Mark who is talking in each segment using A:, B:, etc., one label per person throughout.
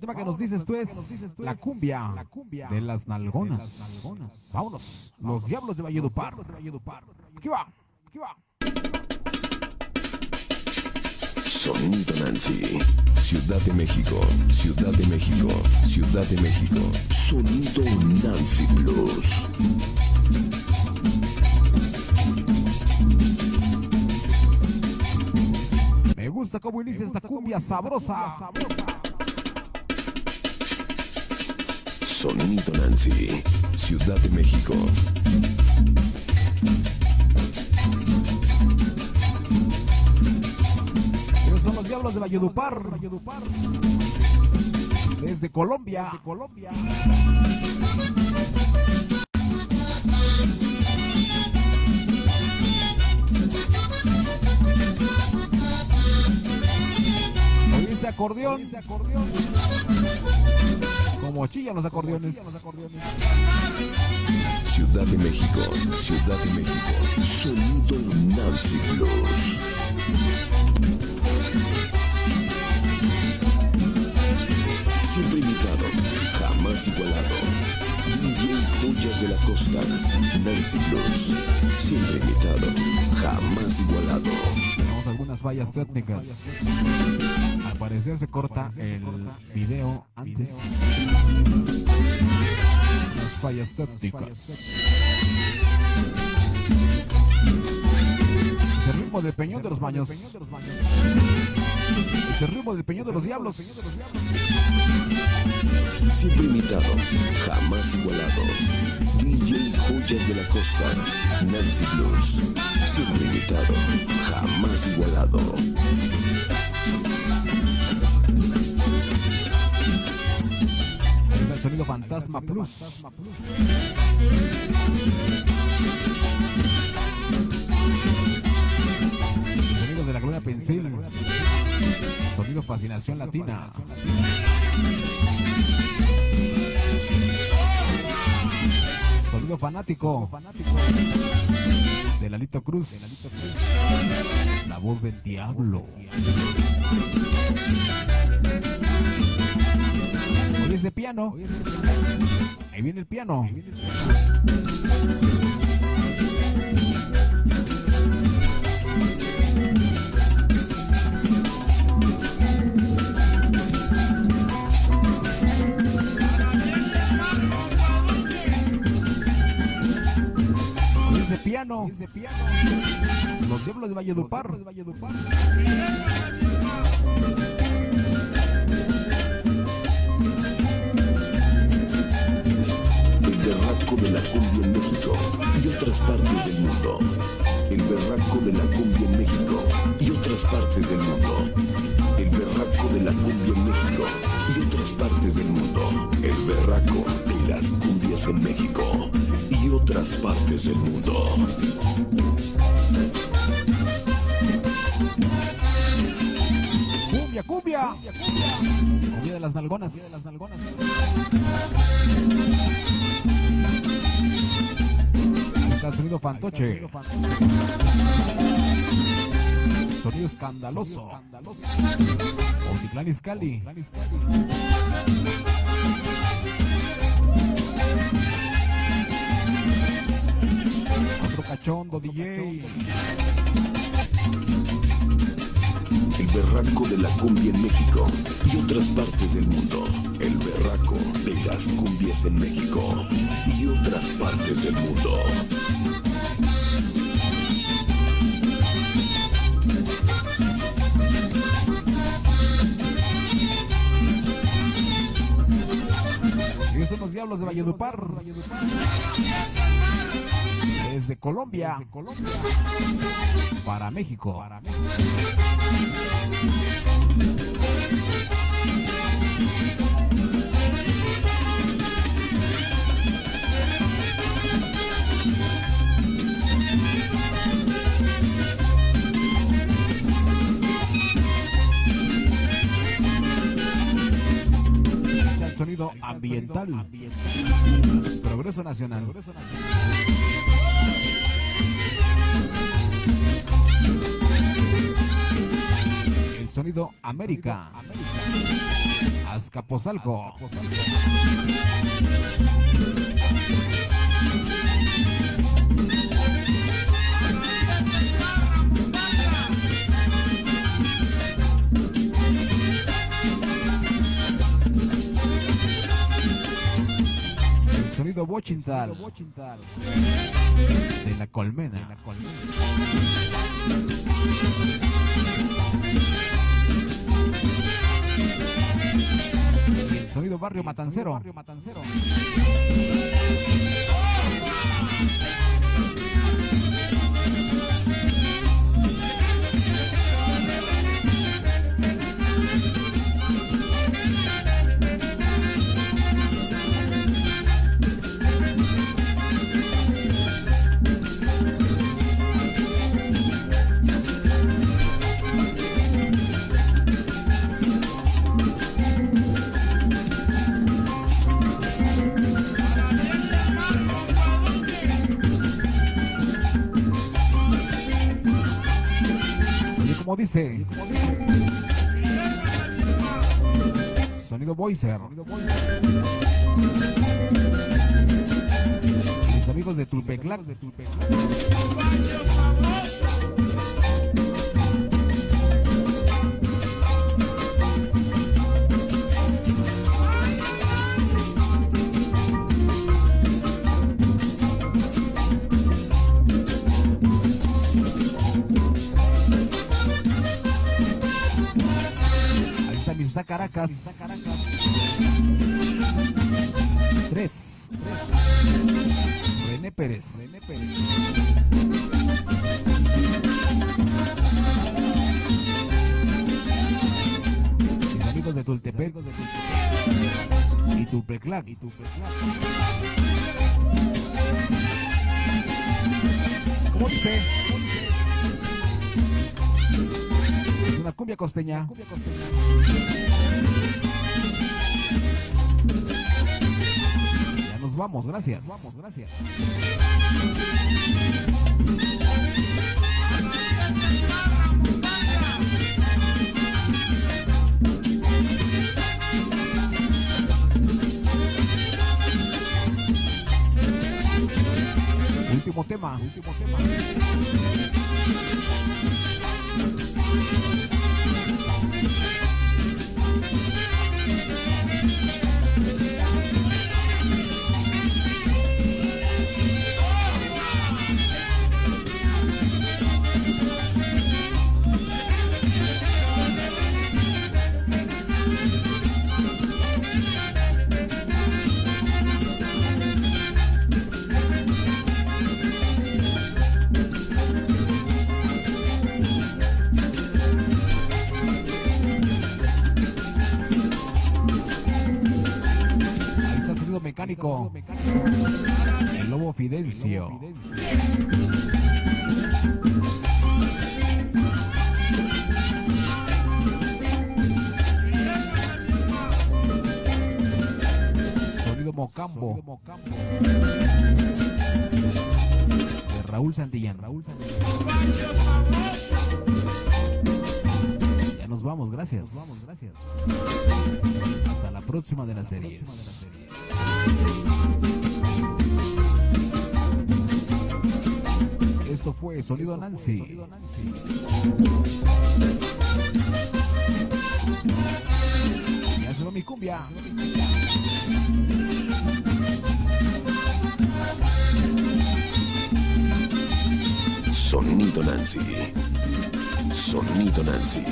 A: tema que nos dices tú es la cumbia de las nalgonas. Vámonos, los diablos de Valledupar. Aquí va, aquí va.
B: Sonido Nancy, Ciudad de México, Ciudad de México, Ciudad de México. Sonido Nancy Plus.
A: Me gusta cómo inicia esta cumbia sabrosa.
B: Sonido Nancy, Ciudad de México.
A: Ellos son los diablos de Valledupar. Desde Colombia. Colombia. Oye ese acordeón. Como chillan los acordeones.
B: Ciudad de México, Ciudad de México. Sonido Nancy Plus. Siempre imitado, jamás igualado. DJ Joyas de la Costa, Nancy Plus. Siempre imitado, jamás igualado.
A: Tenemos algunas fallas técnicas. Parecer se corta el video antes. Las fallas técnicas. Es el ritmo del peñón de los baños. Es el ritmo del peñón de los diablos.
B: Siempre imitado, jamás igualado. DJ Joyas de la Costa, Nancy Blues. Siempre imitado, jamás igualado.
A: Fantasma Plus. Sonido de la Gloria Pensil. Sonido Fascinación Latina. Sonido fanático. De Lalito Cruz. La voz del diablo. Ese piano. Ahí viene el piano. Oye ese piano. Los diablos de Valledupar.
B: El México y otras partes del mundo. El berraco de la cumbia en México y otras partes del mundo. El berraco de la cumbia en México y otras partes del mundo. El berraco de las cumbias en México y otras partes del mundo.
A: Cumbia, cumbia. Cumbia de las nalgonas. Ahí está sonido fantoche. Sonido escandaloso. Otitlán Izcalli. Otro cachondo DJ.
B: El berraco de la cumbia en México y otras partes del mundo. El berraco de las cumbias en México y otras partes del mundo.
A: Ellos son los diablos de Valledupar. Desde Colombia. Para México. El ambiental. Progreso nacional. El sonido América. Azcapotzalco. El sonido Bochintal de la colmena. El sonido Barrio Matancero. Oye, como dice. Sonido Voicer. Mis amigos de Tulpeclac. Ahí Caracas. Tres. René Pérez. René Pérez. Mis amigos de Tultepec. Y Tulpeclac. Y Tulpeclac. ¿Cómo dice? Es una cumbia costeña. Ya nos vamos, gracias. Vamos, gracias. Último tema, último tema. Mecánico. El lobo Fidencio. Sonido Mocambo. De Raúl Santillán. Raúl Santillán. Ya nos vamos, gracias. Nos vamos, gracias. Hasta la próxima de las series. Esto fue Sonido Nancy. Ya se va mi cumbia.
B: Sonido Nancy. Sonido Nancy.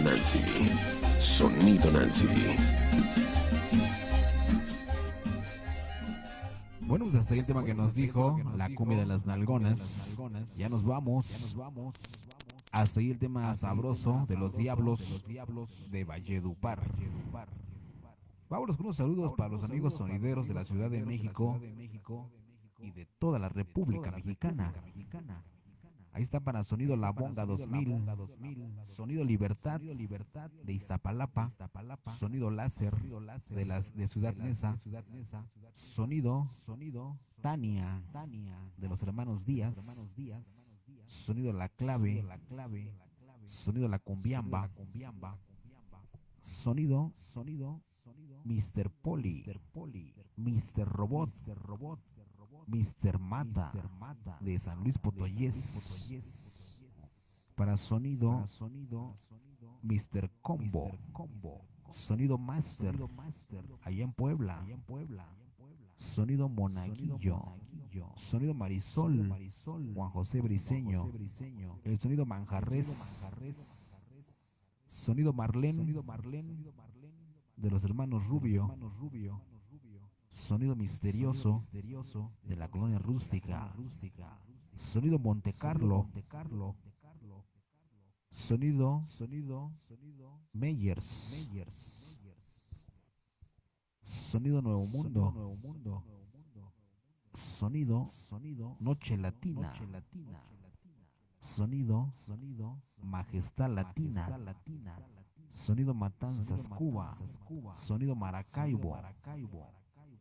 B: Sonido Nancy. Sonido Nancy.
A: Bueno, pues hasta ahí el tema que nos dijo, la cumbia de las nalgonas. Ya nos vamos. Hasta ahí el tema sabroso de los diablos de Valledupar. Vámonos con unos saludos para los amigos sonideros de la Ciudad de México y de toda la República Mexicana. Ahí está para Sonido La Bonga 2000, Sonido Libertad de Iztapalapa, Sonido Láser de, las, de Ciudad Neza, Sonido Tania de los hermanos Díaz, Sonido La Clave, Sonido La Cumbiamba, Sonido Mr. Poli, Mr. Robot, Mr. Mata de San Luis Potoyés. Para sonido, Mr. Combo, Sonido Master, allá en Puebla. Sonido Monaguillo, Sonido Marisol, Juan José Briseño, el sonido Manjarres, Sonido Marlén, de los hermanos Rubio, Sonido misterioso de la colonia rústica. Sonido Monte Carlo. Sonido Meyers. Sonido Nuevo Mundo. Sonido Noche Latina. Sonido Majestad Latina. Sonido Matanzas Cuba. Sonido Maracaibo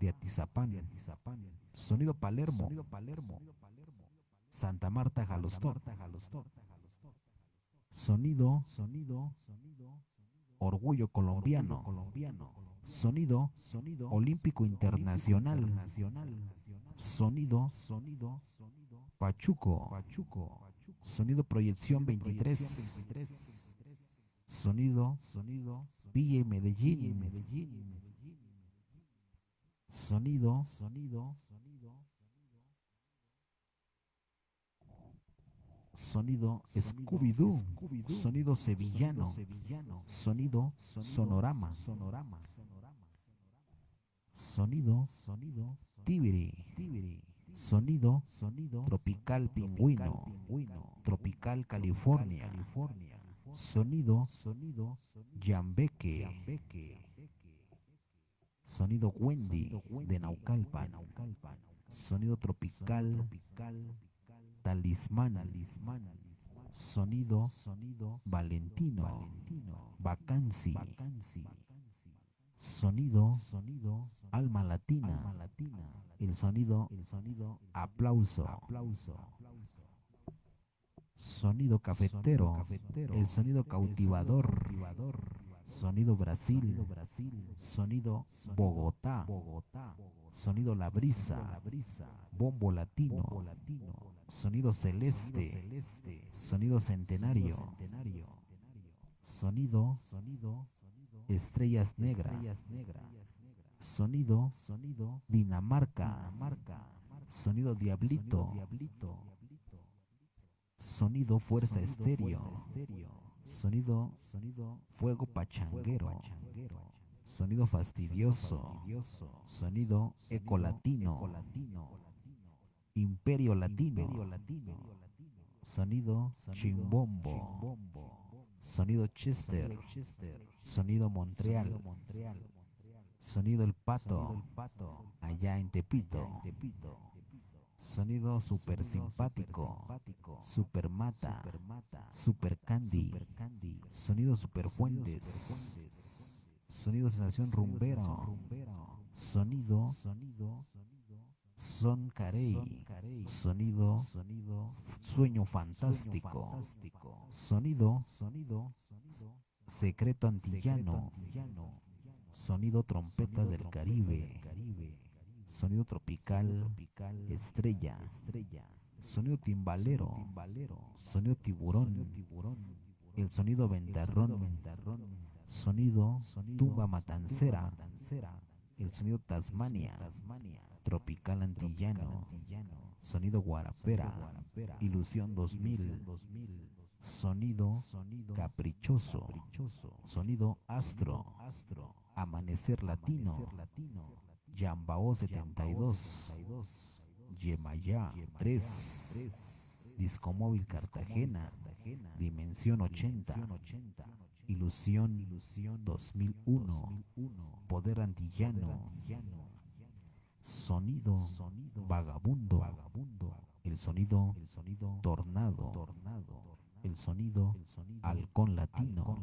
A: de Atizapán, Sonido Palermo, Santa Marta Jalostón, Sonido, Sonido, Orgullo Colombiano, Sonido, Sonido Olímpico Internacional, Sonido, Sonido, Pachuco, Sonido Proyección 23, Sonido, Sonido, Villa Medellín, Medellín, Sonido, sonido, sonido Scooby-Doo, sonido sevillano, sonido sonorama, sonido, sonido Tibiri, sonido, sonido tropical pingüino, tropical California, sonido, sonido Yambeque, Sonido Wendy de Naucalpan. Sonido tropical. Talismán. Sonido. Sonido Valentino. Vacancy. Sonido. Sonido. Alma latina. El sonido. El sonido. Aplauso. Sonido cafetero. El sonido cautivador. Sonido Brasil, sonido Bogotá, sonido La Brisa, bombo latino, sonido celeste, sonido centenario, sonido estrellas negras, sonido Dinamarca, sonido Diablito, sonido Fuerza Estéreo Sonido, sonido, fuego pachanguero. Sonido fastidioso. Sonido eco latino. Imperio latino. Sonido chimbombo. Sonido Chester. Sonido Montreal. Sonido el pato. Allá en Tepito. Sonido super simpático, super mata, super candy, sonido super fuentes, sonido sensación rumbero, sonido, son carey, sonido, sueño fantástico, sonido, secreto antillano, sonido trompetas del Caribe sonido tropical, estrella, sonido timbalero, sonido tiburón, el sonido ventarrón, sonido tumba matancera, el sonido Tasmania, tropical antillano, sonido guarapera, ilusión 2000, Sonido caprichoso. Sonido astro. Amanecer latino. Yambao 72. Yemayá 3. Discomóvil Cartagena. Dimensión 80. Ilusión 2001. Poder antillano. Sonido vagabundo. El sonido tornado. El sonido halcón latino.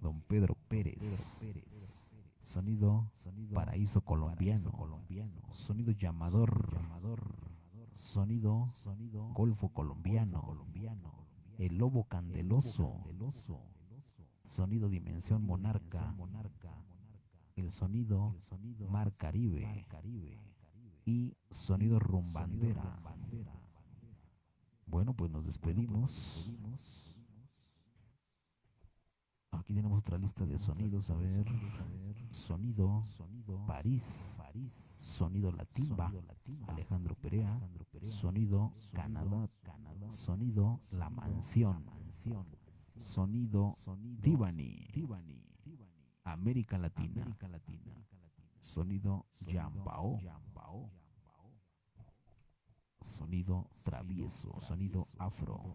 A: Don Pedro Pérez. Sonido paraíso colombiano. Sonido llamador. Sonido golfo colombiano. El lobo candeloso. Sonido dimensión monarca. El sonido mar Caribe. Y sonido rumbandera. Bueno, pues nos despedimos. Aquí tenemos otra lista de sonidos. A ver. Sonido París. Sonido Latimba. Alejandro Perea. Sonido Canadá. Sonido La Mansión. Sonido Divani. América Latina. Sonido Yambao. Sonido travieso, sonido afro.